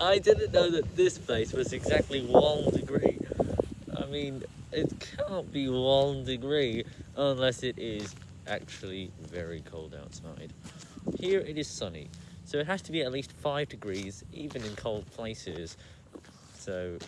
I didn't know that this place was exactly one degree. I mean, it can't be one degree unless it is actually very cold outside. Here it is sunny, so it has to be at least five degrees, even in cold places. So